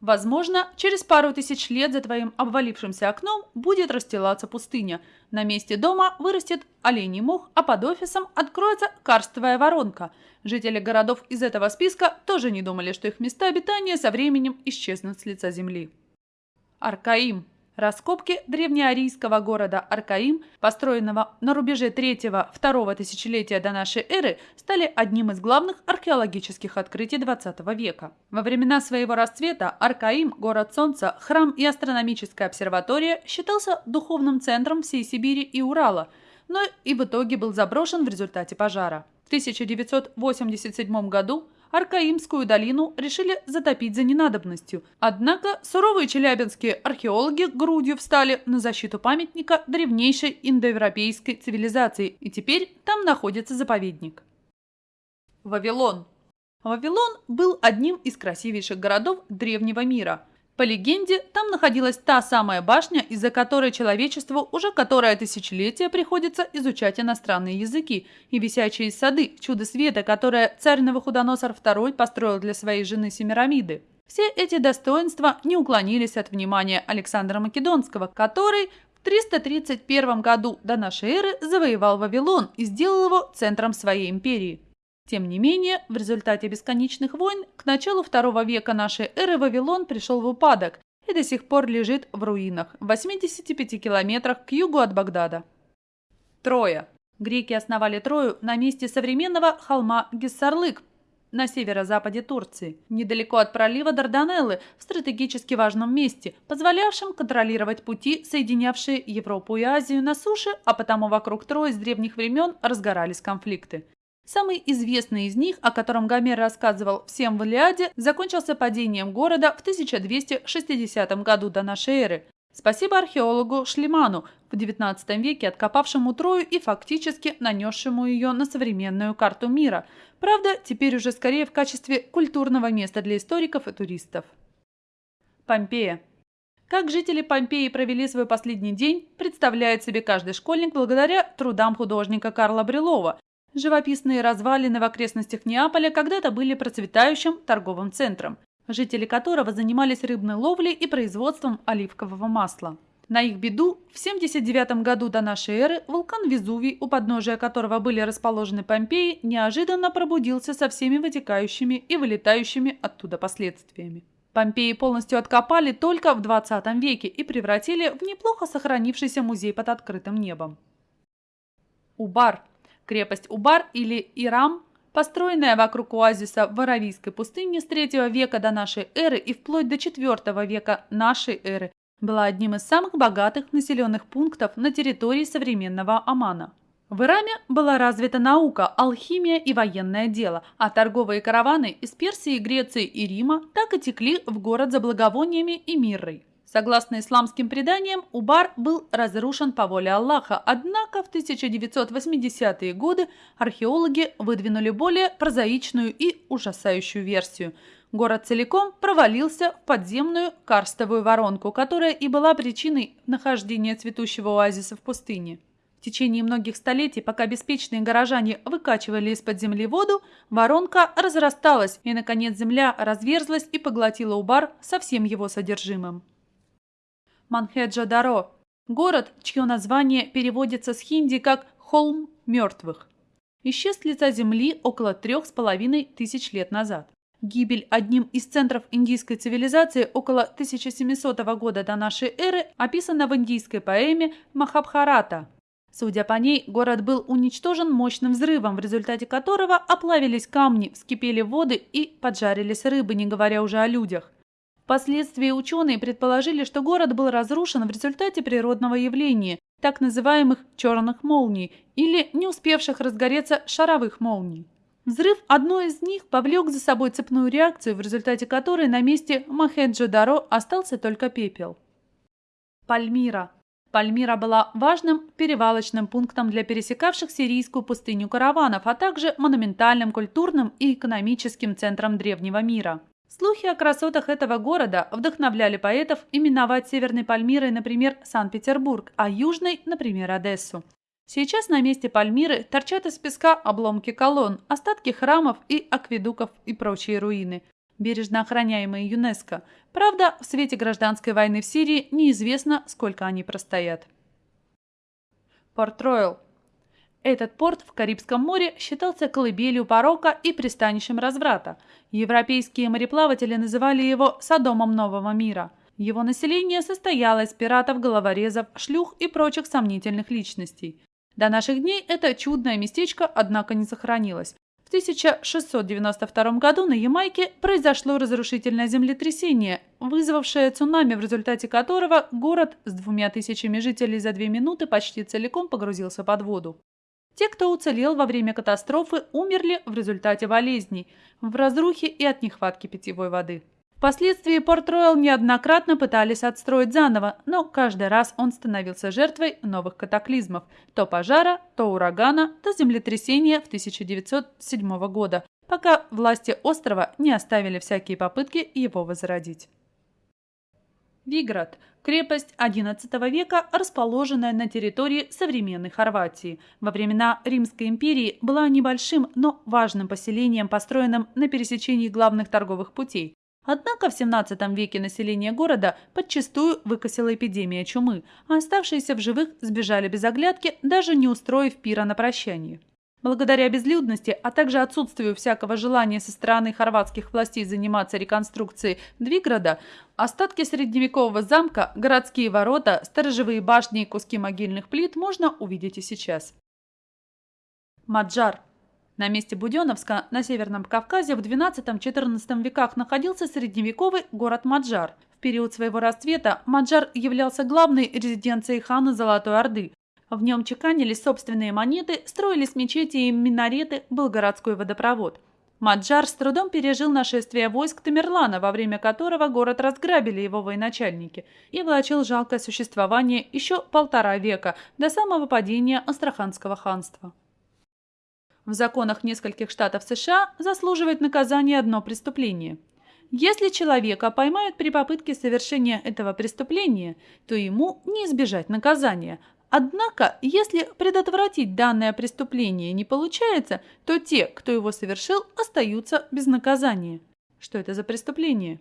Возможно, через пару тысяч лет за твоим обвалившимся окном будет расстилаться пустыня. На месте дома вырастет оленей мох, а под офисом откроется карстовая воронка. Жители городов из этого списка тоже не думали, что их места обитания со временем исчезнут с лица земли. Аркаим Раскопки древнеарийского города Аркаим, построенного на рубеже 3-2 тысячелетия до нашей эры, стали одним из главных археологических открытий XX века. Во времена своего расцвета Аркаим, город солнца, храм и астрономическая обсерватория считался духовным центром всей Сибири и Урала, но и в итоге был заброшен в результате пожара. В 1987 году Аркаимскую долину решили затопить за ненадобностью. Однако суровые челябинские археологи грудью встали на защиту памятника древнейшей индоевропейской цивилизации, и теперь там находится заповедник. Вавилон. Вавилон был одним из красивейших городов древнего мира – по легенде, там находилась та самая башня, из-за которой человечеству уже которое тысячелетие приходится изучать иностранные языки, и висячие сады, чудо света, которое царь Новохудоносор II построил для своей жены Семирамиды. Все эти достоинства не уклонились от внимания Александра Македонского, который в 331 году до эры завоевал Вавилон и сделал его центром своей империи. Тем не менее, в результате бесконечных войн к началу второго века нашей эры Вавилон пришел в упадок и до сих пор лежит в руинах в 85 километрах к югу от Багдада. Троя. Греки основали Трою на месте современного холма Гессарлык на северо-западе Турции, недалеко от пролива Дарданеллы, в стратегически важном месте, позволявшем контролировать пути, соединявшие Европу и Азию на суше, а потому вокруг Трои с древних времен разгорались конфликты. Самый известный из них, о котором Гомер рассказывал всем в Илиаде, закончился падением города в 1260 году до нашей эры. Спасибо археологу Шлеману, в XIX веке откопавшему Трою и фактически нанесшему ее на современную карту мира. Правда, теперь уже скорее в качестве культурного места для историков и туристов. Помпея. Как жители Помпеи провели свой последний день, представляет себе каждый школьник благодаря трудам художника Карла Брилова, Живописные развалины в окрестностях Неаполя когда-то были процветающим торговым центром, жители которого занимались рыбной ловлей и производством оливкового масла. На их беду в 79 году до нашей эры вулкан Везувий, у подножия которого были расположены Помпеи, неожиданно пробудился со всеми вытекающими и вылетающими оттуда последствиями. Помпеи полностью откопали только в 20 веке и превратили в неплохо сохранившийся музей под открытым небом. Убар Крепость Убар или Ирам, построенная вокруг оазиса в Аравийской пустыне с 3 века до нашей эры и вплоть до 4 века нашей эры, была одним из самых богатых населенных пунктов на территории современного Омана. В Ираме была развита наука, алхимия и военное дело, а торговые караваны из Персии, Греции и Рима так и текли в город за благовониями и миррой. Согласно исламским преданиям, Убар был разрушен по воле Аллаха, однако в 1980-е годы археологи выдвинули более прозаичную и ужасающую версию. Город целиком провалился в подземную карстовую воронку, которая и была причиной нахождения цветущего оазиса в пустыне. В течение многих столетий, пока беспечные горожане выкачивали из-под земли воду, воронка разрасталась, и, наконец, земля разверзлась и поглотила Убар со всем его содержимым. Манхеджа-Даро – город, чье название переводится с хинди как «холм мертвых». Исчез с лица земли около трех с половиной тысяч лет назад. Гибель одним из центров индийской цивилизации около 1700 года до нашей эры описана в индийской поэме Махабхарата. Судя по ней, город был уничтожен мощным взрывом, в результате которого оплавились камни, вскипели воды и поджарились рыбы, не говоря уже о людях. Впоследствии ученые предположили, что город был разрушен в результате природного явления, так называемых «черных молний» или не успевших разгореться шаровых молний. Взрыв одной из них повлек за собой цепную реакцию, в результате которой на месте Махеджо-Даро остался только пепел. Пальмира. Пальмира была важным перевалочным пунктом для пересекавших сирийскую пустыню караванов, а также монументальным культурным и экономическим центром древнего мира. Слухи о красотах этого города вдохновляли поэтов именовать Северной Пальмирой, например, Санкт-Петербург, а Южной, например, Одессу. Сейчас на месте Пальмиры торчат из песка обломки колонн, остатки храмов и акведуков и прочие руины. бережно охраняемые ЮНЕСКО. Правда, в свете гражданской войны в Сирии неизвестно, сколько они простоят. Порт-Ройл. Этот порт в Карибском море считался колыбелью порока и пристанищем разврата. Европейские мореплаватели называли его «Содомом нового мира». Его население состояло из пиратов, головорезов, шлюх и прочих сомнительных личностей. До наших дней это чудное местечко, однако, не сохранилось. В 1692 году на Ямайке произошло разрушительное землетрясение, вызвавшее цунами, в результате которого город с двумя тысячами жителей за две минуты почти целиком погрузился под воду. Те, кто уцелел во время катастрофы, умерли в результате болезней, в разрухе и от нехватки питьевой воды. Впоследствии Порт-Ройл неоднократно пытались отстроить заново, но каждый раз он становился жертвой новых катаклизмов – то пожара, то урагана, то землетрясения в 1907 года, пока власти острова не оставили всякие попытки его возродить. Виград – крепость XI века, расположенная на территории современной Хорватии. Во времена Римской империи была небольшим, но важным поселением, построенным на пересечении главных торговых путей. Однако в 17 веке население города подчастую выкосила эпидемия чумы, а оставшиеся в живых сбежали без оглядки, даже не устроив пира на прощание. Благодаря безлюдности, а также отсутствию всякого желания со стороны хорватских властей заниматься реконструкцией Двиграда, остатки средневекового замка, городские ворота, сторожевые башни и куски могильных плит можно увидеть и сейчас. Маджар на месте Буденновска на Северном Кавказе в XII-XIV веках находился средневековый город Маджар. В период своего расцвета Маджар являлся главной резиденцией хана Золотой Орды. В нем чеканились собственные монеты, строились мечети и минареты, был городской водопровод. Маджар с трудом пережил нашествие войск Тамерлана, во время которого город разграбили его военачальники, и влачил жалкое существование еще полтора века, до самого падения Астраханского ханства. В законах нескольких штатов США заслуживает наказания одно преступление. Если человека поймают при попытке совершения этого преступления, то ему не избежать наказания. Однако, если предотвратить данное преступление не получается, то те, кто его совершил, остаются без наказания. Что это за преступление?